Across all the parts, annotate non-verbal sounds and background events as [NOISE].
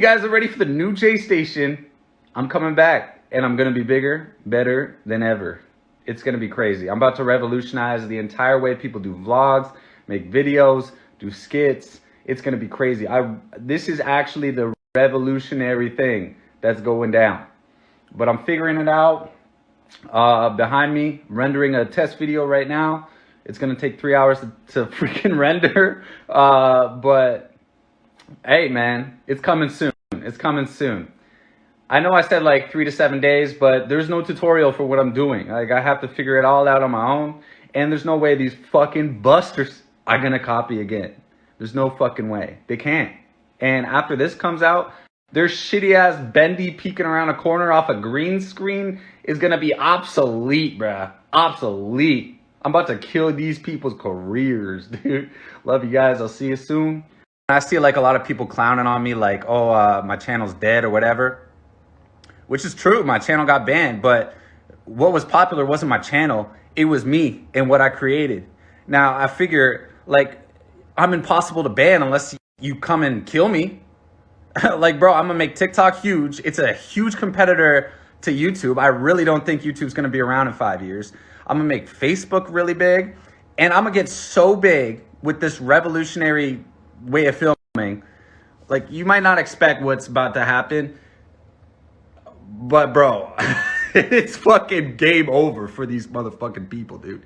you guys are ready for the new J Station. I'm coming back and I'm gonna be bigger, better than ever. It's gonna be crazy. I'm about to revolutionize the entire way people do vlogs, make videos, do skits. It's gonna be crazy. I this is actually the revolutionary thing that's going down. But I'm figuring it out. Uh, behind me, rendering a test video right now. It's gonna take three hours to, to [LAUGHS] freaking render. Uh, but hey, man, it's coming soon. It's coming soon. I know I said like three to seven days, but there's no tutorial for what I'm doing. Like I have to figure it all out on my own. And there's no way these fucking busters are gonna copy again. There's no fucking way. They can't. And after this comes out, their shitty ass bendy peeking around a corner off a green screen is gonna be obsolete, bruh. Obsolete. I'm about to kill these people's careers, [LAUGHS] dude. Love you guys. I'll see you soon. I see like a lot of people clowning on me like, oh, uh, my channel's dead or whatever. Which is true. My channel got banned, but what was popular wasn't my channel. It was me and what I created. Now, I figure like I'm impossible to ban unless you come and kill me. [LAUGHS] like, bro, I'm gonna make TikTok huge. It's a huge competitor to YouTube. I really don't think YouTube's gonna be around in five years. I'm gonna make Facebook really big. And I'm gonna get so big with this revolutionary way of filming. Like, you might not expect what's about to happen. But, bro, [LAUGHS] it's fucking game over for these motherfucking people, dude.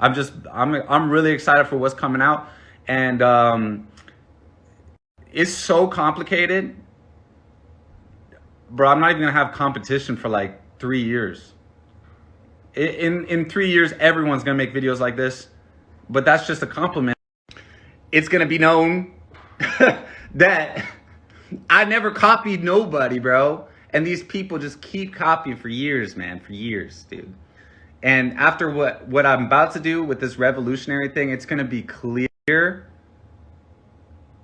I'm just, I'm, I'm really excited for what's coming out. And, um, it's so complicated. Bro, I'm not even gonna have competition for like three years. In, in three years, everyone's gonna make videos like this, but that's just a compliment. It's gonna be known [LAUGHS] that I never copied nobody, bro. And these people just keep copying for years, man, for years, dude. And after what, what I'm about to do with this revolutionary thing, it's gonna be clear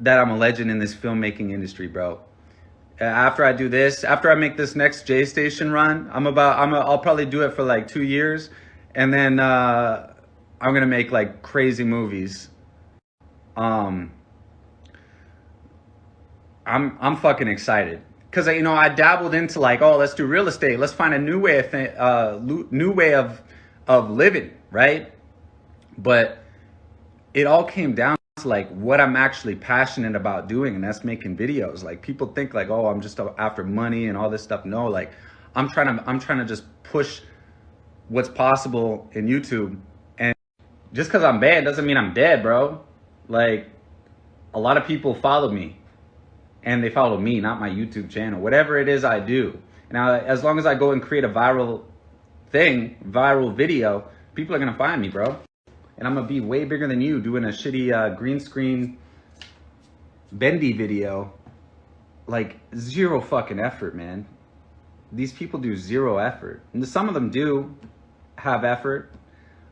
that I'm a legend in this filmmaking industry, bro. After I do this, after I make this next J Station run, I'm about, I'm, a, I'll probably do it for like two years, and then uh, I'm gonna make like crazy movies. Um, I'm, I'm fucking excited because you know I dabbled into like, oh, let's do real estate. Let's find a new way of th- uh, new way of of living, right? But it all came down to like what I'm actually passionate about doing and that's making videos. Like people think like, oh, I'm just after money and all this stuff. No, like I'm trying to, I'm trying to just push what's possible in YouTube. And just cause I'm bad doesn't mean I'm dead, bro. Like a lot of people follow me and they follow me, not my YouTube channel, whatever it is I do. Now, as long as I go and create a viral thing, viral video, people are to find me, bro and I'm gonna be way bigger than you doing a shitty uh, green screen bendy video. Like zero fucking effort, man. These people do zero effort. And some of them do have effort,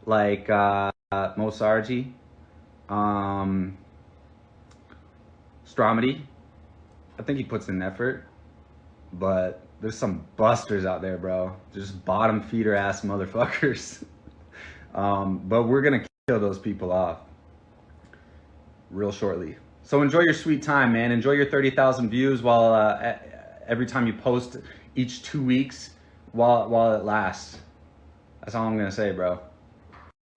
like uh, Moe Sargi, um, Stromedy. I think he puts in effort, but there's some busters out there, bro. Just bottom feeder ass motherfuckers. [LAUGHS] um, but we're gonna kill those people off real shortly. So enjoy your sweet time, man. Enjoy your 30,000 views while uh, every time you post each two weeks while, while it lasts. That's all I'm going to say, bro.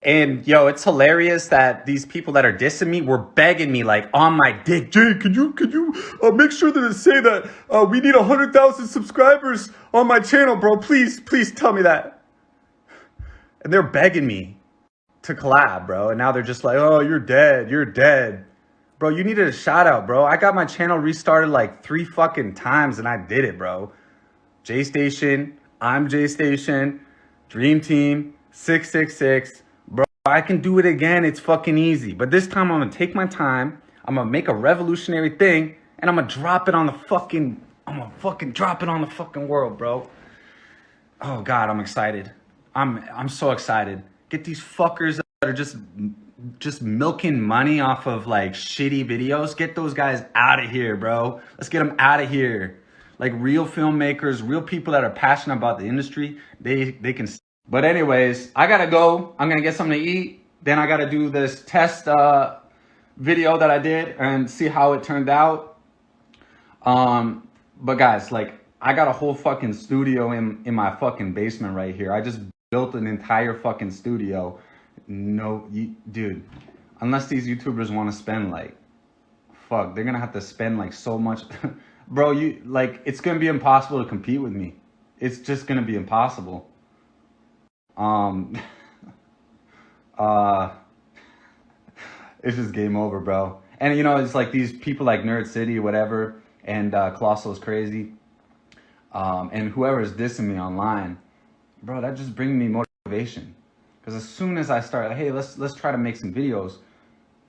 And yo, it's hilarious that these people that are dissing me were begging me like on my dick. Jay, can you can you uh, make sure that it say that uh, we need hundred thousand subscribers on my channel, bro? Please, please tell me that. And they're begging me to collab, bro. And now they're just like, oh, you're dead. You're dead. Bro, you needed a shout out, bro. I got my channel restarted like three fucking times and I did it, bro. J Station, I'm J Station, Dream Team, 666. Bro, I can do it again. It's fucking easy. But this time I'm gonna take my time. I'm gonna make a revolutionary thing and I'm gonna drop it on the fucking, I'm gonna fucking drop it on the fucking world, bro. Oh God, I'm excited. I'm, I'm so excited. Get these fuckers that are just just milking money off of like shitty videos. Get those guys out of here, bro. Let's get them out of here. Like real filmmakers, real people that are passionate about the industry, they they can. But anyways, I gotta go. I'm gonna get something to eat. Then I gotta do this test uh, video that I did and see how it turned out. Um, but guys, like I got a whole fucking studio in in my fucking basement right here. I just built an entire fucking studio. No, you, dude. Unless these YouTubers want to spend like, fuck, they're gonna have to spend like so much, [LAUGHS] bro. You like it's gonna be impossible to compete with me. It's just gonna be impossible. Um. [LAUGHS] uh. [LAUGHS] It's just game over, bro. And you know, it's like these people like Nerd City, whatever, and uh, Colossal's crazy, um, and whoever is dissing me online, bro, that just brings me motivation. Because as soon as I start, hey, let's let's try to make some videos,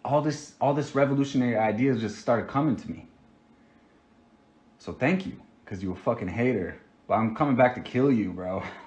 all this all this revolutionary ideas just started coming to me. So thank you, because you a fucking hater. But I'm coming back to kill you, bro. [LAUGHS]